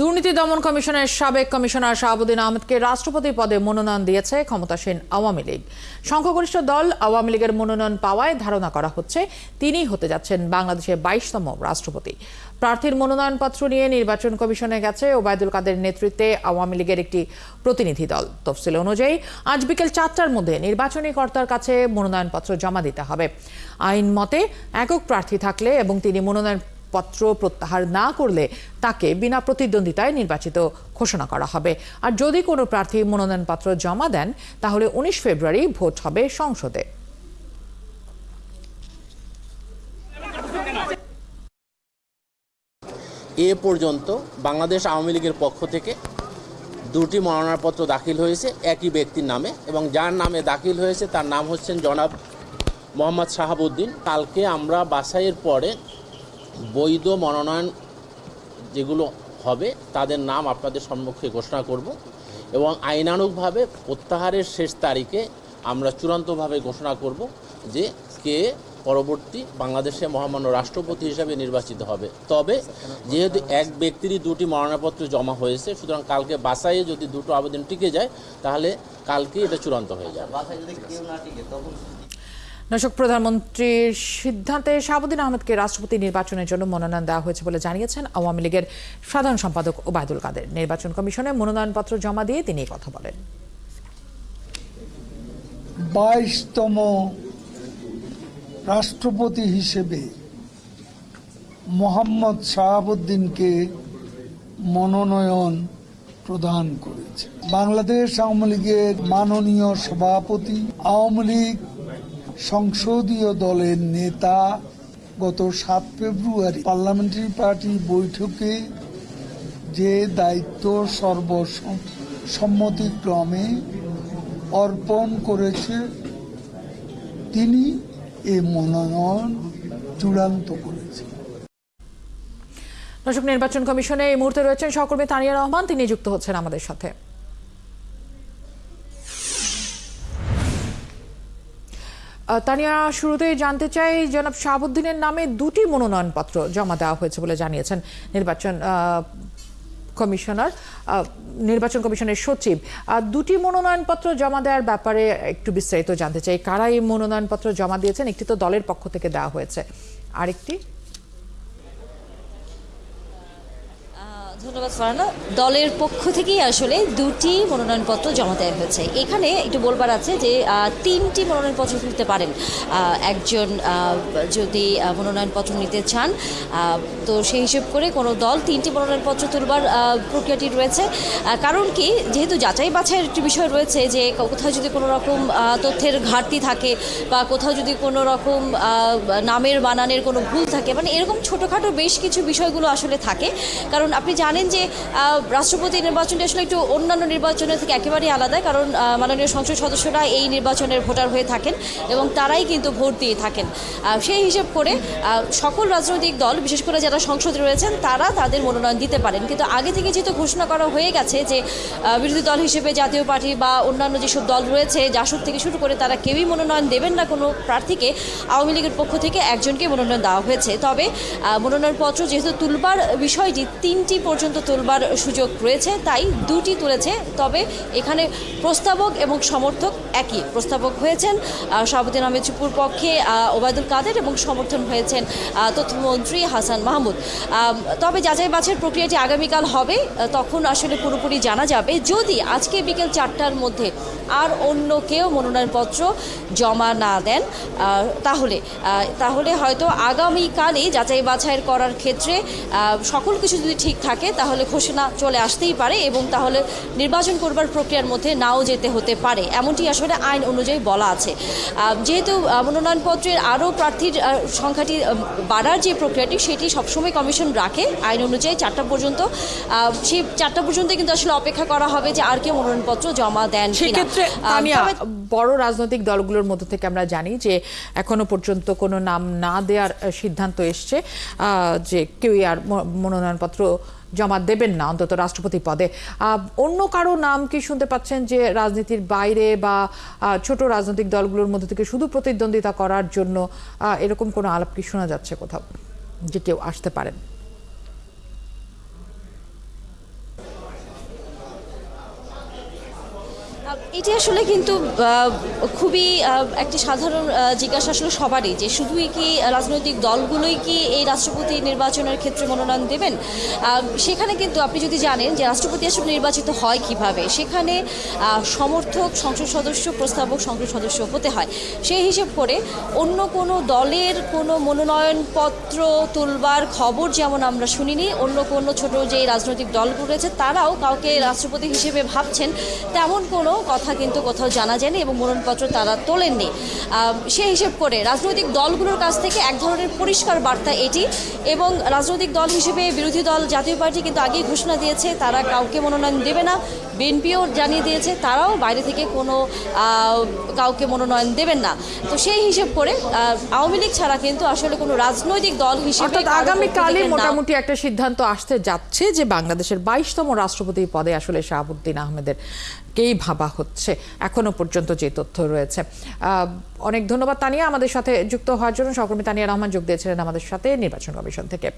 দুর্নীতি দমন কমিশনের সাবেক কমিশনার শাহাবুদ্দিন আহমেদকে রাষ্ট্রপতি পদে মনোনয়ন দিয়েছে ক্ষমতাসীন আওয়ামী লীগ। সংখ্যাগরিষ্ঠ দল আওয়ামী লীগের মনোনয়ন পাওয়ায় ধারণা করা হচ্ছে তিনিই হতে যাচ্ছেন বাংলাদেশের বাইশতম রাষ্ট্রপতি। প্রার্থীর মনোনয়নপত্র নিয়ে নির্বাচন কমিশনে গেছে ওবায়দুল কাদের নেতৃত্বে আওয়ামী লীগের একটি প্রতিনিধি দল। তফসিল অনুযায়ী, আজ বিকেল চারটার মধ্যে নির্বাচনী কর্তার কাছে মনোনয়নপত্র জমা দিতে হবে। আইন মতে, একক প্রার্থী থাকলে এবং তিনি মনোনয়ন পত্র প্রত্যাহার না করলে তাকে বিনা প্রতিদ্বন্দ্বিতায় নির্বাচিত ঘোষণা করা হবে। আর যদি কোনো প্রার্থী মনোনয়নপত্র জমা দেন, তাহলে উনিশ ফেব্রুয়ারি ভোট হবে সংসদে। এ পর্যন্ত বাংলাদেশ আওয়ামী লীগের পক্ষ থেকে দুটি মনোনয়নপত্র দাখিল হয়েছে একই ব্যক্তির নামে এবং যার নামে দাখিল হয়েছে তার নাম হচ্ছেন জনাব মোহাম্মদ শাহাবুদ্দিন। কালকে আমরা বাছাইয়ের পরে বৈধ মনোনয়ন যেগুলো হবে, তাদের নাম আপনাদের সম্মুখে ঘোষণা করব এবং আইনানুগভাবে প্রত্যাহারের শেষ তারিখে আমরা চূড়ান্তভাবে ঘোষণা করব যে কে পরবর্তী বাংলাদেশে মহামান্য রাষ্ট্রপতি হিসাবে নির্বাচিত হবে। তবে যেহেতু এক ব্যক্তিরই দুটি মনোনয়নপত্র জমা হয়েছে, সুতরাং কালকে বাসাইয়ে যদি দুটো আবেদন টিকে যায়, তাহলে কালকে এটা চূড়ান্ত হয়ে যাবে। দর্শক, প্রধানমন্ত্রীর সিদ্ধান্তে শাহাবুদ্দিন আহমেদকে রাষ্ট্রপতি নির্বাচনের জন্য মনোনয়ন দেওয়া হয়েছে বলে জানিয়েছেন আওয়ামী লীগের সাধারণ সম্পাদক ওবায়দুল কাদের। নির্বাচন কমিশনে মনোনয়নপত্র জমা দিয়ে তিনি কথা বলেন। বাইশতম রাষ্ট্রপতি হিসেবে মোহাম্মদ শাহাবুদ্দিনকে মনোনয়ন প্রদান করেছে। বাংলাদেশ আওয়ামী লীগের মাননীয় সভাপতি, আওয়ামী লীগ সংসদীয় দলের নেতা গত সাত ফেব্রুয়ারি পার্লামেন্টারি পার্টি বৈঠকে যে দায়িত্ব সর্বসম্মতিক্রমে অর্পণ করেছে, তিনি এই মনোনয়ন চূড়ান্ত করেছেন দর্শক, নির্বাচন কমিশনে এই মুহূর্তে রয়েছেন সহকর্মী তানিয়া রহমান। তিনি যুক্ত হচ্ছেন আমাদের সাথে। তানিয়া, শুরুতেই জানতে চাই জনাব শাহাবুদ্দিনের নামে দুটি মনোনয়নপত্র জমা দেওয়া হয়েছে বলে জানিয়েছেন নির্বাচন কমিশনার নির্বাচন কমিশনের সচিব। দুটি মনোনয়নপত্র জমা দেওয়ার ব্যাপারে একটু বিস্তারিত জানতে চাই। কারা এই মনোনয়নপত্র জমা দিয়েছেন? একটি তো দলের পক্ষ থেকে দেওয়া হয়েছে। আরেকটি? ধন্যবাদ ফারানা দলের পক্ষ থেকেই আসলে দুটি মনোনয়নপত্র জমা দেওয়া হয়েছে। এখানে একটু বলবার আছে যে তিনটি মনোনয়নপত্র তুলতে পারেন। একজন যদি মনোনয়নপত্র নিতে চান তো সেই হিসেব করে কোনো দল তিনটি মনোনয়নপত্র তুলবার প্রক্রিয়াটি রয়েছে। কারণ কি, যেহেতু যাচাই বাছাইয়ের একটি বিষয় রয়েছে যে কোথাও যদি কোনো রকম তথ্যের ঘাটতি থাকে বা কোথাও যদি কোনো রকম নামের, বানানের কোনো ভুল থাকে মানে এরকম ছোটোখাটো বেশ কিছু বিষয়গুলো আসলে থাকে। কারণ আপনি জানেন যে রাষ্ট্রপতি নির্বাচনটি আসলে একটু অন্যান্য নির্বাচনের থেকে একেবারেই আলাদা, কারণ মাননীয় সংসদ সদস্যরা এই নির্বাচনের ভোটার হয়ে থাকেন এবং তারাই কিন্তু ভোট দিয়ে থাকেন। সেই হিসেব করে সকল রাজনৈতিক দল, বিশেষ করে যারা সংসদে রয়েছেন, তারা তাদের মনোনয়ন দিতে পারেন। কিন্তু আগে থেকে যেহেতু ঘোষণা করা হয়ে গেছে যে বিরোধী দল হিসেবে জাতীয় পার্টি বা অন্যান্য যেসব দল রয়েছে জাসদ থেকে শুরু করে তারা কেউই মনোনয়ন দেবেন না, কোনো প্রার্থীকে আওয়ামী লীগের পক্ষ থেকে একজনকে মনোনয়ন দেওয়া হয়েছে। তবে মনোনয়নপত্র যেহেতু তুলবার বিষয়টি, তিনটি পর্যন্ত তুলবার সুযোগ রয়েছে, তাই দুটি তুলেছে। তবে এখানে প্রস্তাবক এবং সমর্থক একই। প্রস্তাবক হয়েছেন শাহাবুদ্দিন আহমেদ চুপুর পক্ষে ওবায়দুল কাদের এবং সমর্থন হয়েছেন তথ্যমন্ত্রী হাসান মাহমুদ। তবে যাচাই বাছাইয়ের প্রক্রিয়াটি আগামীকাল হবে তখন আসলে পুরোপুরি জানা যাবে। যদি আজকে বিকেল চারটার মধ্যে আর অন্য কেউ মনোনয়নপত্র জমা না দেন তাহলে তাহলে হয়তো আগামীকালই যাচাই বাছাইয়ের করার ক্ষেত্রে সকল কিছু যদি ঠিক থাকে তাহলে ঘোষণা চলে আসতেই পারে এবং তাহলে নির্বাচন করবার প্রক্রিয়ার মধ্যে নাও যেতে হতে পারে। এমনটি আসলে আইন অনুযায়ী বলা আছে। যেহেতু মনোনয়নপত্রের আরও প্রার্থীর সংখ্যাটি বাড়ার যে প্রক্রিয়াটি সেটি সবসময় কমিশন রাখে। আইন অনুযায়ী চারটা পর্যন্ত সেই চারটা পর্যন্ত কিন্তু আসলে অপেক্ষা করা হবে যে আর কেউ মনোনয়নপত্র জমা দেন সেক্ষেত্রে বড় রাজনৈতিক দলগুলোর মধ্য থেকে আমরা জানি যে এখনও পর্যন্ত কোনো নাম না দেওয়ার সিদ্ধান্ত এসছে যে কেউই আর মনোনয়নপত্র জমা দেবেন না, অন্তত রাষ্ট্রপতি পদে। অন্য কারও নাম কি শুনতে পাচ্ছেন যে রাজনীতির বাইরে বা ছোট রাজনৈতিক দলগুলোর মধ্যে থেকে শুধু প্রতিদ্বন্দ্বিতা করার জন্য এরকম কোনো আলাপ কি শোনা যাচ্ছে কোথাও, যে কেউ আসতে পারেন? এটি আসলে কিন্তু খুবই একটি সাধারণ জিজ্ঞাসা আসলে সবারই যে শুধুই কি রাজনৈতিক দলগুলোই কি এই রাষ্ট্রপতি নির্বাচনের ক্ষেত্রে মনোনয়ন দেবেন? সেখানে কিন্তু আপনি যদি জানেন যে রাষ্ট্রপতি আসলে নির্বাচিত হয় কীভাবে, সেখানে সমর্থক, সংসদ সদস্য, প্রস্তাবক, সংসদ সদস্য হতে হয়। সেই হিসেব করে অন্য কোনো দলের কোনো মনোনয়নপত্র তুলবার খবর যেমন আমরা শুনিনি, অন্য কোনো ছোট যে রাজনৈতিক দলগুলো রয়েছে, তারাও কাউকে রাষ্ট্রপতি হিসেবে ভাবছেন, তেমন কোনো কথা কিন্তু কোথাও জানা যায়নি এবং মনোনয়নপত্র তারা তোলেননি। সেই হিসেব করে রাজনৈতিক দলগুলোর কাছ থেকে এক ধরনের পরিষ্কার বার্তা এটি এবং রাজনৈতিক দল হিসেবে বিরোধী দল জাতীয় পার্টি কিন্তু আগেই ঘোষণা দিয়েছে তারা কাউকে মনোনয়ন দেবে না। বিএনপিও জানিয়ে দিয়েছে তারাও বাইরে থেকে কোনো কাউকে মনোনয়ন দেবেন না। তো সেই হিসেব করে আহ, আওয়ামী লীগ ছাড়া কিন্তু আসলে কোনো রাজনৈতিক দল হিসেবে নাম- মোটামুটি একটা সিদ্ধান্ত আসতে যাচ্ছে যে বাংলাদেশের বাইশতম রাষ্ট্রপতি পদে আসলে শাহাবুদ্দিন আহমেদের কেই ভাবা হচ্ছে এখনও পর্যন্ত যে তথ্য রয়েছে। অনেক ধন্যবাদ তানিয়া আমাদের সাথে যুক্ত হওয়ার জন্য। সহকর্মী তানিয়া রহমান যোগ দিয়েছিলেন আমাদের সাথে নির্বাচন কমিশন থেকে।